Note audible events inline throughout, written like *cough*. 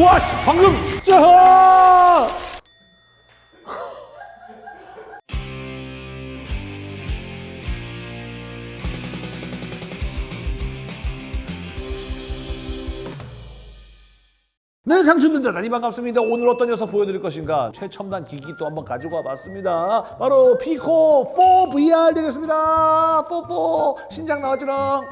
와, 씨, 방금 짜! 네, 상추들 대단히 반갑습니다. 오늘 어떤 녀석 보여드릴 것인가? 최첨단 기기 또 한번 가지고 와봤습니다. 바로 피코 4 VR 되겠습니다. 4, 4 신작 나왔지롱.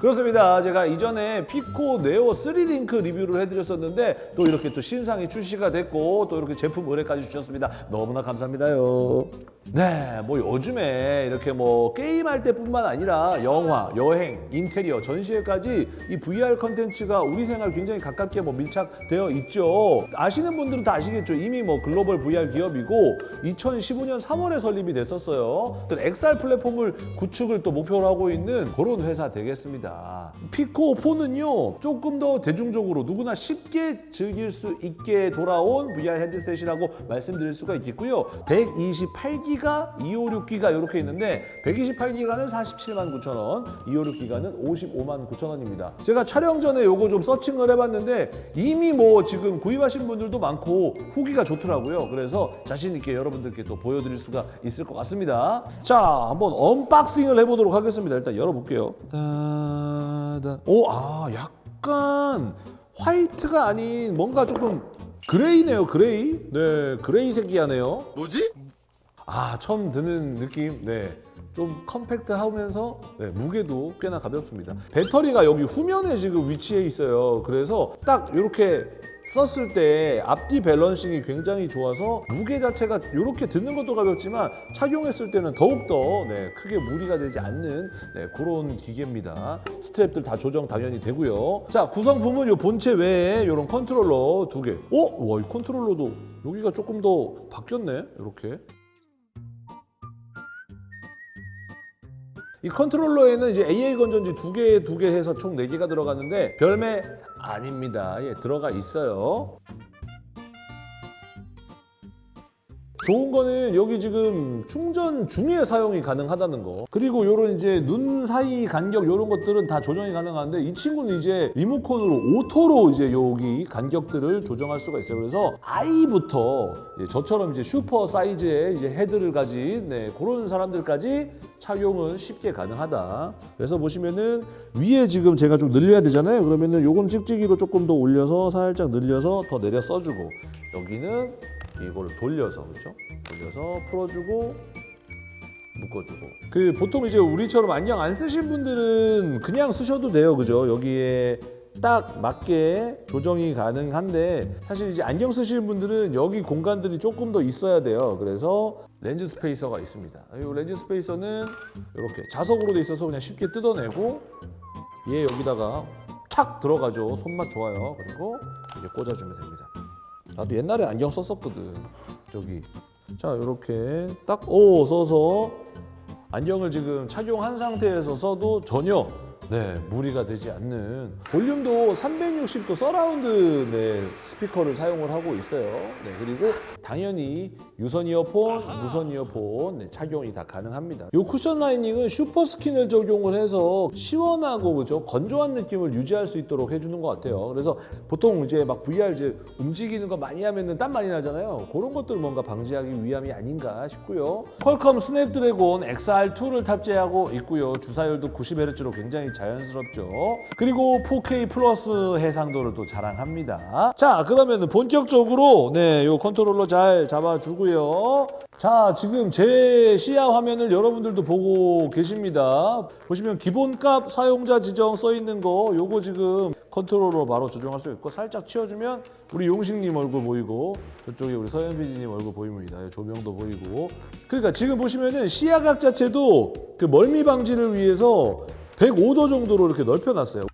그렇습니다. 제가 이전에 Pico Neo 3 Link 리뷰를 해드렸었는데 또 이렇게 또 신상이 출시가 됐고 또 이렇게 제품 의뢰까지 주셨습니다. 너무나 감사합니다요. 네, 뭐 요즘에 이렇게 뭐 게임할 때뿐만 아니라 영화, 여행, 인테리어, 전시회까지 이 VR 컨텐츠가 우리 생활 굉장히 가깝게 뭐 밀착되어 있죠. 아시는 분들은 다 아시겠죠. 이미 뭐 글로벌 VR 기업이고 2015년 3월에 설립이 됐었어요. 또 XR 플랫폼을 구축을 또 목표로 하고 있는 그런 회사 되겠습니다. Pico 4는요 조금 더 대중적으로 누구나 쉽게 즐길 수 있게 돌아온 VR 헤드셋이라고 말씀드릴 수가 있겠고요. 128기가, 256기가 이렇게 있는데 128기가는 47만 9천 원, 256기가는 55만 9천 원입니다. 제가 촬영 전에 요거 좀 searching을 해봤는데 이미 뭐 지금 구입하신 분들도 많고 후기가 좋더라고요. 그래서 자신 있게 여러분들께 또 보여드릴 수가 있을 것 같습니다. 자, 한번 unboxing을 해보도록 하겠습니다. 일단 열어볼게요. 따단. 오, 아, 약간 화이트가 아닌 뭔가 조금 gray네요, gray. 네, gray 색이하네요. 뭐지? 아 처음 드는 느낌 네. 좀 compact하면서 네, 무게도 꽤나 가볍습니다. 배터리가 여기 후면에 지금 위치해 있어요. 그래서 딱 이렇게 썼을 때 앞뒤 balancing이 굉장히 좋아서 무게 자체가 이렇게 드는 것도 가볍지만 착용했을 때는 더욱더 네, 크게 무리가 되지 않는 네, 그런 기계입니다. strap들 다 조정 당연히 되고요. 자 구성품은 이 본체 외에 이런 컨트롤러 두 개. 어? 와, 이 컨트롤러도 여기가 조금 더 바뀌었네. 이렇게. 이 컨트롤러에는 이제 AA 건전지 두 개, 두 개 해서 총 네 개가 들어가는데 별매 아닙니다. 예, 들어가 있어요. 좋은 거는 여기 지금 충전 중에 사용이 가능하다는 거. 그리고 요런 이제 눈 사이 간격 요런 것들은 다 조정이 가능한데 이 친구는 이제 리모컨으로 auto로 이제 여기 간격들을 조정할 수가 있어요. 그래서 아이부터 저처럼 이제 super size의 이제 헤드를 가진 네, 그런 사람들까지 착용은 쉽게 가능하다. 그래서 보시면은 위에 지금 제가 좀 늘려야 되잖아요. 그러면은 요건 찍찍이로 조금 더 올려서 살짝 늘려서 더 내려 써주고 여기는 이거를 돌려서 그렇죠? 돌려서 풀어주고 묶어주고. 그 보통 이제 우리처럼 안경 안 쓰신 분들은 그냥 쓰셔도 돼요. 그죠? 여기에 딱 맞게 조정이 가능한데 사실 이제 안경 쓰시는 분들은 여기 공간들이 조금 더 있어야 돼요. 그래서 렌즈 spacer가 있습니다. 이 렌즈 spacer는 이렇게 자석으로 돼 있어서 그냥 쉽게 뜯어내고 얘 여기다가 탁 들어가죠. 손맛 좋아요. 그리고 이제 꽂아주면 됩니다 나도 옛날에 안경 썼었거든. 저기. 자, 이렇게 딱오 써서 안경을 지금 착용한 상태에서 써도 전혀 네, 무리가 되지 않는 볼륨도 360도 서라운드 네, 스피커를 사용을 하고 있어요. 네, 그리고 당연히 유선 이어폰, 무선 이어폰 네, 착용이 다 가능합니다. 이 쿠션 라이닝은 super skin을 적용을 해서 시원하고 그죠 건조한 느낌을 유지할 수 있도록 해주는 것 같아요. 그래서 보통 이제 막 VR 이제 움직이는 거 많이 하면은 땀 많이 나잖아요. 그런 것들 뭔가 방지하기 위함이 아닌가 싶고요. 퀄컴 스냅드래곤 XR2를 탑재하고 있고요. 주사율도 90Hz로 굉장히 자연스럽죠. 그리고 4K 플러스 해상도를 또 자랑합니다. 자, 그러면 본격적으로 네, 요 컨트롤러 잘 잡아주고요. 자, 지금 제 시야 화면을 여러분들도 보고 계십니다. 보시면 기본값 사용자 지정 써 있는 거 요거 지금 컨트롤러 바로 조정할 수 있고 살짝 치워주면 우리 용식님 얼굴 보이고 저쪽에 우리 서현 PD님 얼굴 보입니다. 조명도 보이고 그러니까 지금 보시면은 시야각 자체도 그 멀미 방지를 위해서 105도 정도로 이렇게 넓혀놨어요.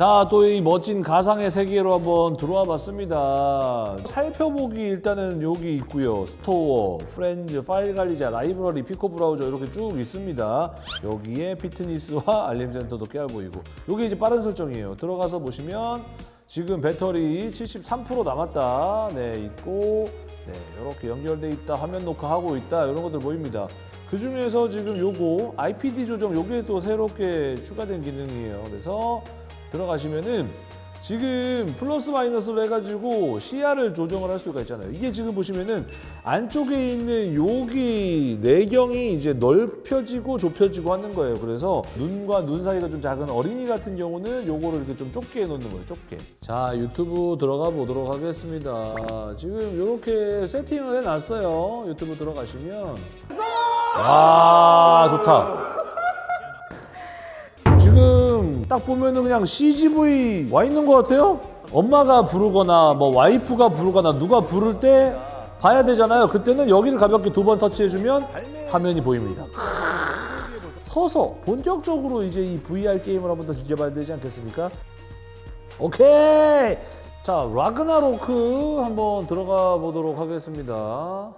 자, 또 이 멋진 가상의 세계로 한번 들어와 봤습니다. 살펴보기 일단은 여기 있고요. store, friends, 파일 관리자, 라이브러리, 피코 브라우저 이렇게 쭉 있습니다. 여기에 피트니스와 알림 센터도 깨알 보이고. 여기 이제 빠른 설정이에요. 들어가서 보시면 지금 배터리 73% 남았다. 네, 있고 네, 이렇게 연결돼 있다. 화면 녹화하고 있다. 이런 것들 보입니다. 그 중에서 지금 요거 IPD 조정 요게 또 새롭게 추가된 기능이에요. 그래서 들어가시면은 지금 플러스 마이너스로 해가지고 시야를 조정을 할 수가 있잖아요. 이게 지금 보시면은 안쪽에 있는 여기 내경이 이제 넓혀지고 좁혀지고 하는 거예요. 그래서 눈과 눈 사이가 좀 작은 어린이 같은 경우는 요거를 이렇게 좀 좁게 해놓는 거예요. 좁게. 자 유튜브 들어가 보도록 하겠습니다. 지금 이렇게 세팅을 해놨어요. 유튜브 들어가시면 와 좋다. 지금 딱 보면은 그냥 CGV 와 있는 것 같아요. 엄마가 부르거나 뭐 와이프가 부르거나 누가 부를 때 봐야 되잖아요. 그때는 여기를 가볍게 두 번 터치해주면 화면이 보입니다. 서서 본격적으로 이제 이 VR 게임을 한번 더 즐겨봐야 되지 않겠습니까? 오케이. 자 라그나로크 한번 들어가 보도록 하겠습니다.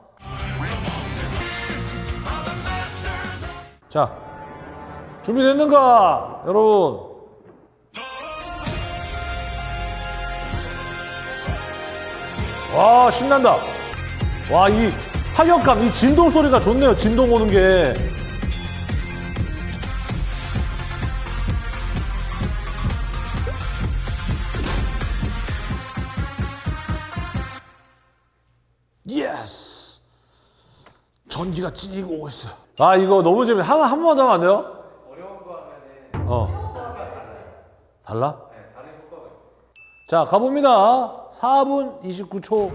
자 준비됐는가 여러분? 와 신난다. 와 이 타격감, 이 진동 소리가 좋네요. 진동 오는 게. 전기가 찌르고 오고 있어요. 아 이거 너무 재밌어. 하나 한 번만 더 하면 안 돼요? 어. 달라? 자, 가봅니다. 4분 29초.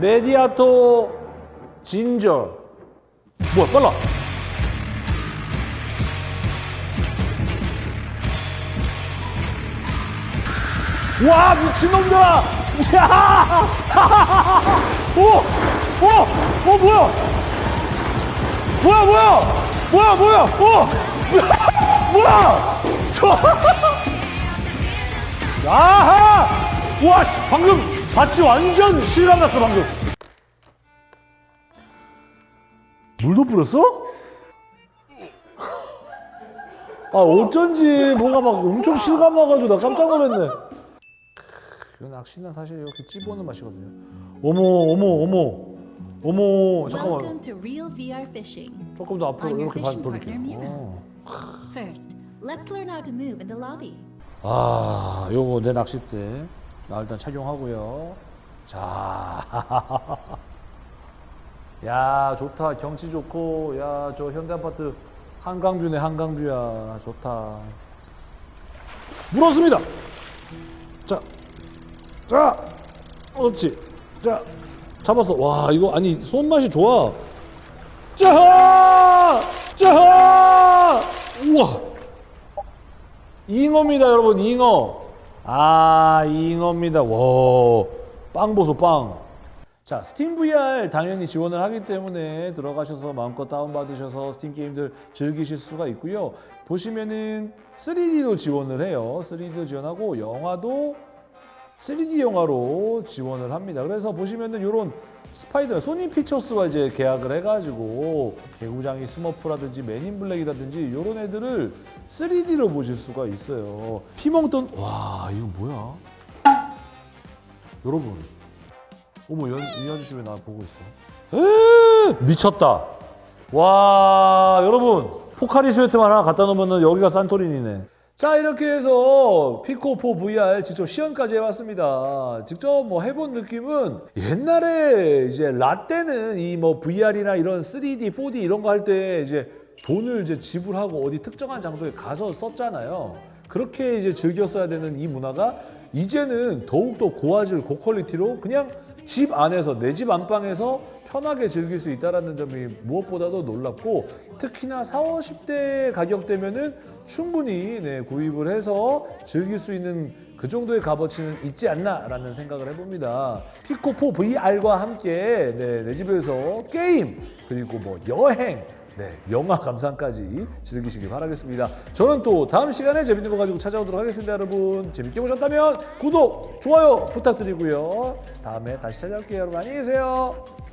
메디아토 진저. 뭐야, 빨라. 와, 미친놈들아! *laughs* 야! *laughs* 오! 오! 어, 뭐야? 뭐야, 뭐야? 뭐야, 뭐야? 어! 뭐야? 저 아하! 와, 씨, 방금 봤지? 완전 실감 났어, 방금. 물도 뿌렸어? 아, 어쩐지 뭐가 막 엄청 실감 나가지고 나 깜짝 놀랐네. 그 낚시는 사실 이렇게 찝어오는 맛이거든요. 어머, 어머, 어머. 어머, 잠깐만. 조금 더 앞으로 이렇게 봐- fishing 돌릴게요. 어. 아, 요거 내 낚싯대. 나 일단 착용하고요. 자. 야, 좋다. 경치 좋고. 야, 저 현대 아파트 한강뷰네, 한강뷰야. 좋다. 물었습니다. 자. 자. 그렇지. 자. 잡았어. 와, 이거 아니, 손맛이 좋아. 자! 자! 우와! 잉어입니다, 여러분. 잉어. 아, 잉어입니다. 와, 빵 보소, 빵. 자, 스팀 VR 당연히 지원을 하기 때문에 들어가셔서 마음껏 다운받으셔서 스팀 게임들 즐기실 수가 있고요. 보시면은 3D도 지원을 해요. 3D도 지원하고 영화도 3D 영화로 지원을 합니다. 그래서 보시면은 이런 스파이더 소니 픽처스와 이제 계약을 해가지고 개구장이 스머프라든지 맨인 블랙이라든지 이런 애들을 3D로 보실 수가 있어요. 피멍던 와 이거 뭐야? 여러분, 어머 연, 이 아저씨 왜 나 보고 있어? 에 미쳤다. 와 여러분 포카리 스웨트 하나 갖다 놓으면 여기가 산토리니네. 자 이렇게 해서 피코4 VR 직접 시연까지 해왔습니다. 직접 뭐 해본 느낌은 옛날에 이제 라떼는 이 뭐 VR이나 이런 3D, 4D 이런 거 할 때 이제 돈을 이제 지불하고 어디 특정한 장소에 가서 썼잖아요. 그렇게 이제 즐겼어야 되는 이 문화가 이제는 더욱더 고화질, 고퀄리티로 그냥 집 안에서 내 집 안방에서 편하게 즐길 수 있다는 점이 무엇보다도 놀랍고 특히나 4, 50대 가격대면 은 충분히 네, 구입을 해서 즐길 수 있는 그 정도의 값어치는 있지 않나라는 생각을 해봅니다. 피코4 VR과 함께 네, 내 집에서 게임 그리고 뭐 여행 네, 영화 감상까지 즐기시길 바라겠습니다. 저는 또 다음 시간에 재밌는 거 가지고 찾아오도록 하겠습니다, 여러분. 재밌게 보셨다면 구독, 좋아요 부탁드리고요. 다음에 다시 찾아올게요, 여러분. 안녕히 계세요.